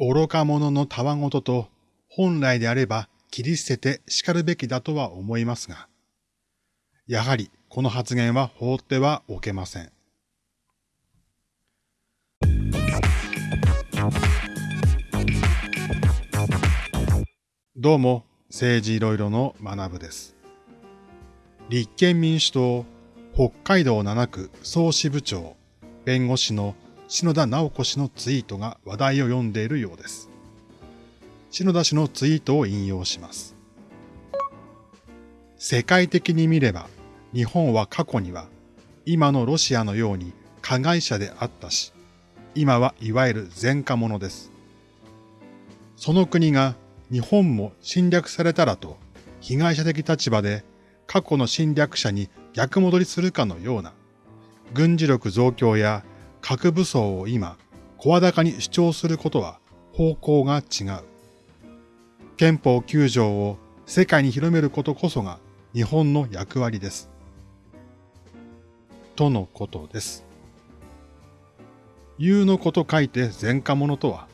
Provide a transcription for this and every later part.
愚か者のたわごとと本来であれば切り捨てて叱るべきだとは思いますが、やはりこの発言は放ってはおけません。どうも、政治いろいろの学部です。立憲民主党北海道7区総支部長、弁護士の篠田直子氏のツイートが話題を読んでいるようです。篠田氏のツイートを引用します。世界的に見れば、日本は過去には今のロシアのように加害者であったし、今はいわゆる前科者です。その国が日本も侵略されたらと被害者的立場で過去の侵略者に逆戻りするかのような軍事力増強や核武装を今声高に主張することは方向が違う。憲法9条を世界に広めることこそが日本の役割です。とのことです。言うのこと書いて前科者とは、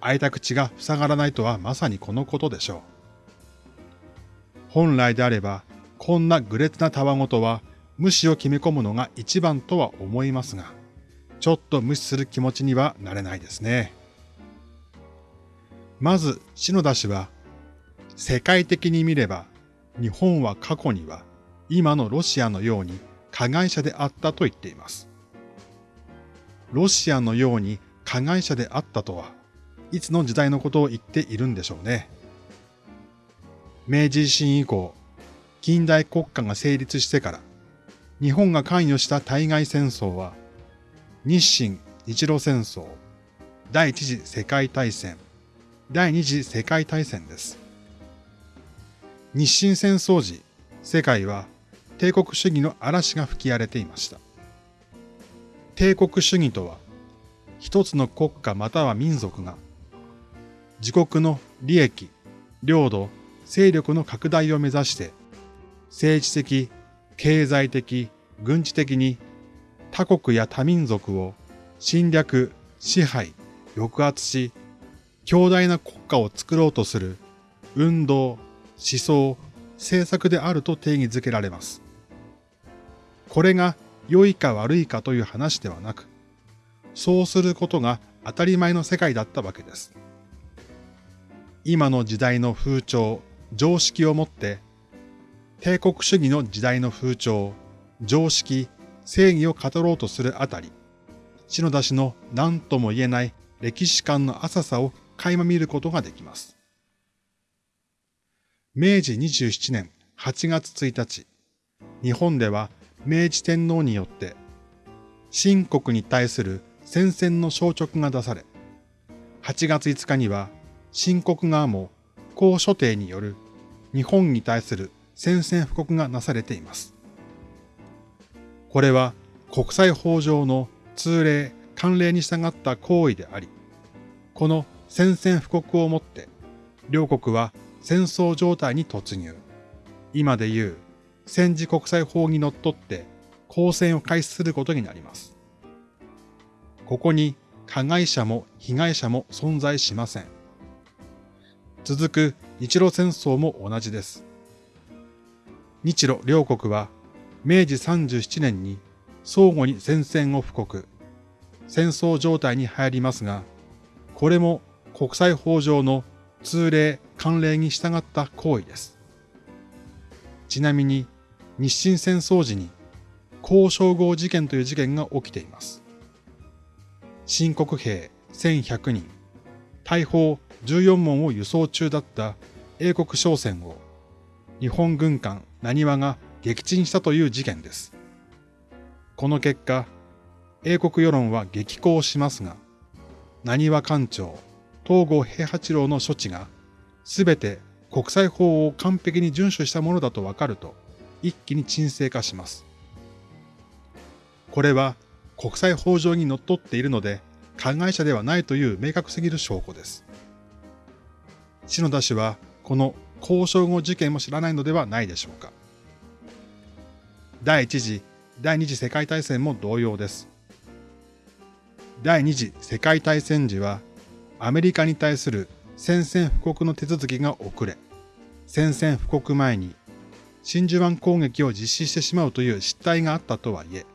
開いた口が塞がらないとはまさにこのことでしょう。本来であれば、こんな愚劣なたわごとは無視を決め込むのが一番とは思いますが、ちょっと無視する気持ちにはなれないですね。まず、篠田氏は、世界的に見れば、日本は過去には今のロシアのように加害者であったと言っています。ロシアのように加害者であったとは、いつの時代のことを言っているんでしょうね。明治維新以降、近代国家が成立してから、日本が関与した対外戦争は、日清日露戦争、第一次世界大戦、第二次世界大戦です。日清戦争時、世界は帝国主義の嵐が吹き荒れていました。帝国主義とは、一つの国家または民族が、自国の利益、領土、勢力の拡大を目指して、政治的、経済的、軍事的に他国や他民族を侵略、支配、抑圧し、強大な国家を作ろうとする運動、思想、政策であると定義づけられます。これが良いか悪いかという話ではなく、そうすることが当たり前の世界だったわけです。今の時代の風潮、常識をもって、帝国主義の時代の風潮、常識、正義を語ろうとするあたり、篠田氏の何とも言えない歴史観の浅さを垣間見ることができます。明治27年8月1日、日本では明治天皇によって、新国に対する宣戦の消直が出され、8月5日には新国側も公所定による日本に対する宣戦布告がなされています。これは国際法上の通例、慣例に従った行為であり、この宣戦布告をもって、両国は戦争状態に突入。今で言う戦時国際法にのっって交戦を開始することになります。ここに加害者も被害者も存在しません。続く日露戦争も同じです。日露両国は明治37年に相互に戦線を布告、戦争状態に入りますが、これも国際法上の通例、慣例に従った行為です。ちなみに日清戦争時に交渉号事件という事件が起きています。新国兵1100人、大砲14門を輸送中だった英国商船を日本軍艦何和が撃沈したという事件です。この結果、英国世論は激高しますが、何和艦長、東郷平八郎の処置が全て国際法を完璧に遵守したものだとわかると、一気に沈静化します。これは国際法上にのっとっているので、加害者ではないという明確すぎる証拠です。篠田氏はこの交渉後事件も知らないのではないでしょうか。第一次、第二次世界大戦も同様です。第二次世界大戦時はアメリカに対する宣戦布告の手続きが遅れ、宣戦布告前に真珠湾攻撃を実施してしまうという失態があったとはいえ、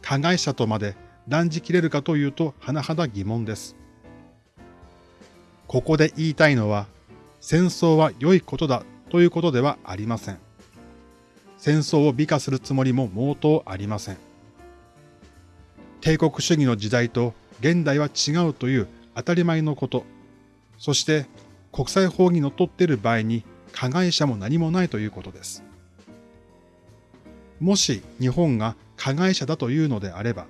加害者とまで断じ切れるかというと甚だ疑問です。ここで言いたいのは、戦争は良いことだということではありません。戦争を美化するつもりも毛頭ありません。帝国主義の時代と現代は違うという当たり前のこと、そして国際法にのっとっている場合に加害者も何もないということです。もし日本が加害者だというのであれば、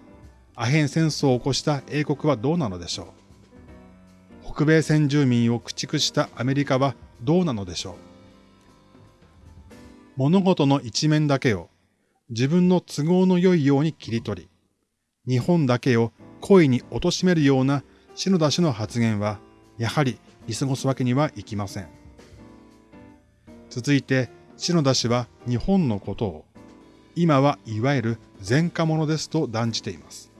アヘン戦争を起こした英国はどうなのでしょう北米先住民を駆逐したアメリカはどうなのでしょう物事の一面だけを自分の都合の良いように切り取り、日本だけを故意に貶めるような篠田氏の発言は、やはり見過ごすわけにはいきません。続いて、篠田氏は日本のことを、今はいわゆる前科者ですと断じています。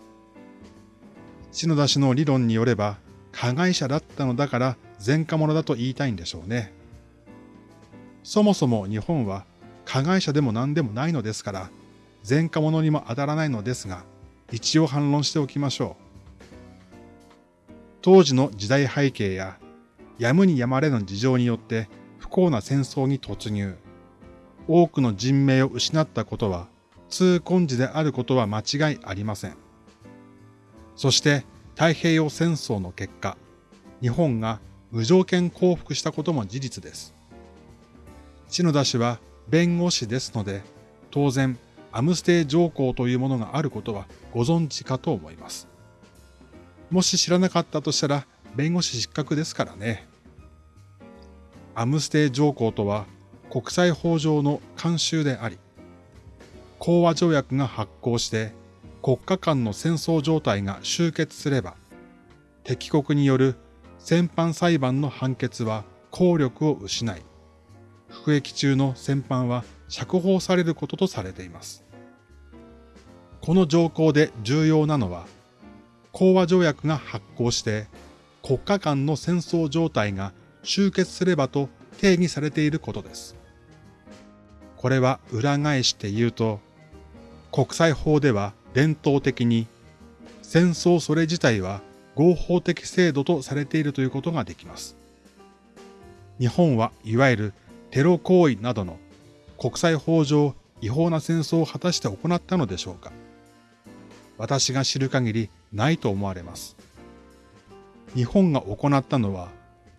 篠田氏の理論によれば、加害者だったのだから前科者だと言いたいんでしょうね。そもそも日本は加害者でも何でもないのですから、前科者にも当たらないのですが、一応反論しておきましょう。当時の時代背景や、やむにやまれぬ事情によって不幸な戦争に突入。多くの人命を失ったことは、痛恨時であることは間違いありません。そして太平洋戦争の結果、日本が無条件降伏したことも事実です。篠田氏は弁護士ですので、当然、アムステイ条項というものがあることはご存知かと思います。もし知らなかったとしたら、弁護士失格ですからね。アムステイ条項とは国際法上の慣習であり、講和条約が発行して国家間の戦争状態が終結すれば、敵国による戦犯裁判の判決は効力を失い、服役中の戦犯は釈放されることとされています。この条項で重要なのは、講和条約が発行して国家間の戦争状態が終結すればと定義されていることです。これは裏返して言うと、国際法では伝統的に戦争それ自体は合法的制度とされているということができます。日本はいわゆるテロ行為などの国際法上違法な戦争を果たして行ったのでしょうか私が知る限りないと思われます。日本が行ったのは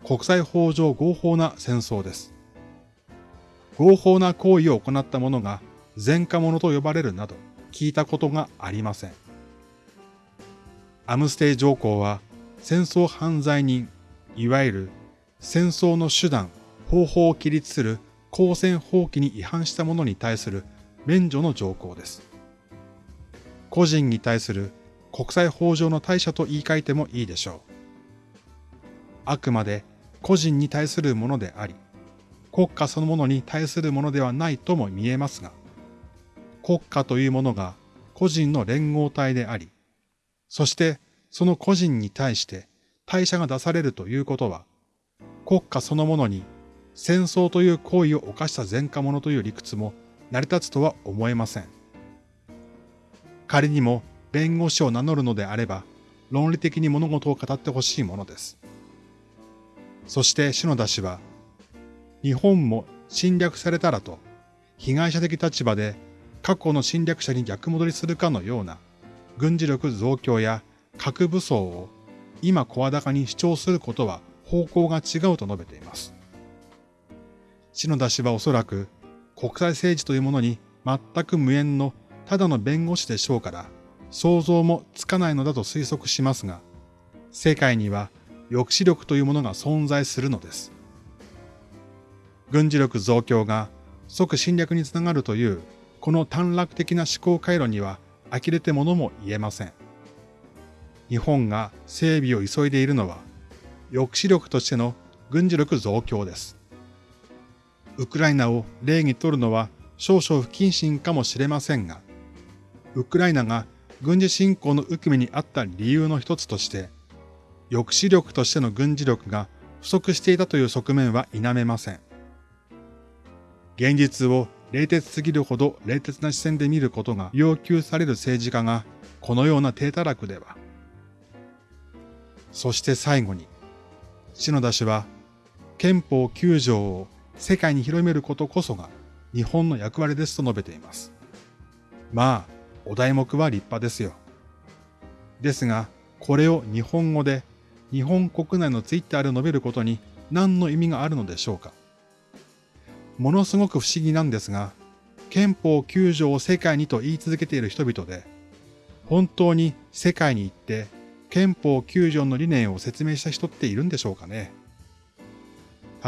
国際法上合法な戦争です。合法な行為を行った者が前科者と呼ばれるなど、聞いたことがありません。アムステイ条項は戦争犯罪人、いわゆる戦争の手段、方法を規律する公戦法規に違反した者に対する免除の条項です。個人に対する国際法上の対処と言い換えてもいいでしょう。あくまで個人に対するものであり、国家そのものに対するものではないとも見えますが、国家というものが個人の連合体であり、そしてその個人に対して代謝が出されるということは、国家そのものに戦争という行為を犯した前科者という理屈も成り立つとは思えません。仮にも弁護士を名乗るのであれば、論理的に物事を語ってほしいものです。そして篠田氏は、日本も侵略されたらと、被害者的立場で過去の侵略者に逆戻りするかのような軍事力増強や核武装を今声高に主張することは方向が違うと述べています。篠田氏はおそらく国際政治というものに全く無縁のただの弁護士でしょうから想像もつかないのだと推測しますが、世界には抑止力というものが存在するのです。軍事力増強が即侵略につながるというこの短絡的な思考回路には呆れてものも言えません。日本が整備を急いでいるのは、抑止力としての軍事力増強です。ウクライナを例にとるのは少々不謹慎かもしれませんが、ウクライナが軍事侵攻の受け身にあった理由の一つとして、抑止力としての軍事力が不足していたという側面は否めません。現実を冷徹すぎるほど冷徹な視線で見ることが要求される政治家がこのような低たらくでは。そして最後に、篠田氏は憲法9条を世界に広めることこそが日本の役割ですと述べています。まあ、お題目は立派ですよ。ですが、これを日本語で日本国内のツイッターで述べることに何の意味があるのでしょうか。ものすごく不思議なんですが、憲法9条を世界にと言い続けている人々で、本当に世界に行って憲法9条の理念を説明した人っているんでしょうかね。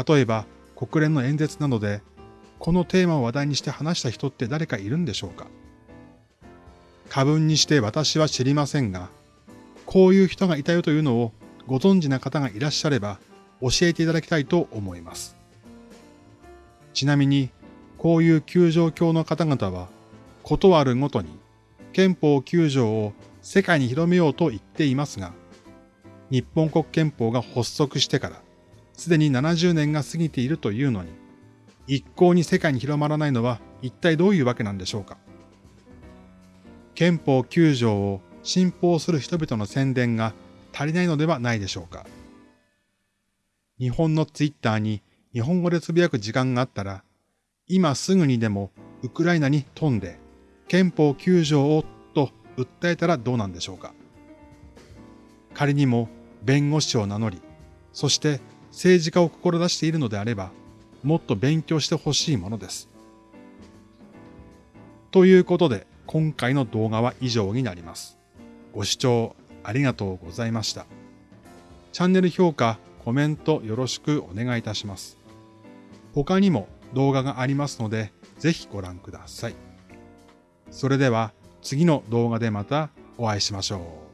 例えば国連の演説などで、このテーマを話題にして話した人って誰かいるんでしょうか？過分にして私は知りませんが、こういう人がいたよというのをご存知な方がいらっしゃれば教えていただきたいと思います。ちなみに、こういう救助教の方々は、ことあるごとに憲法9条を世界に広めようと言っていますが、日本国憲法が発足してから、すでに70年が過ぎているというのに、一向に世界に広まらないのは一体どういうわけなんでしょうか？憲法9条を信奉する人々の宣伝が足りないのではないでしょうか？日本のツイッターに日本語でつぶやく時間があったら、今すぐにでもウクライナに飛んで、憲法9条をと訴えたらどうなんでしょうか？仮にも弁護士を名乗り、そして政治家を志しているのであれば、もっと勉強してほしいものです。ということで、今回の動画は以上になります。ご視聴ありがとうございました。チャンネル評価、コメントよろしくお願いいたします。他にも動画がありますので、ぜひご覧ください。それでは次の動画でまたお会いしましょう。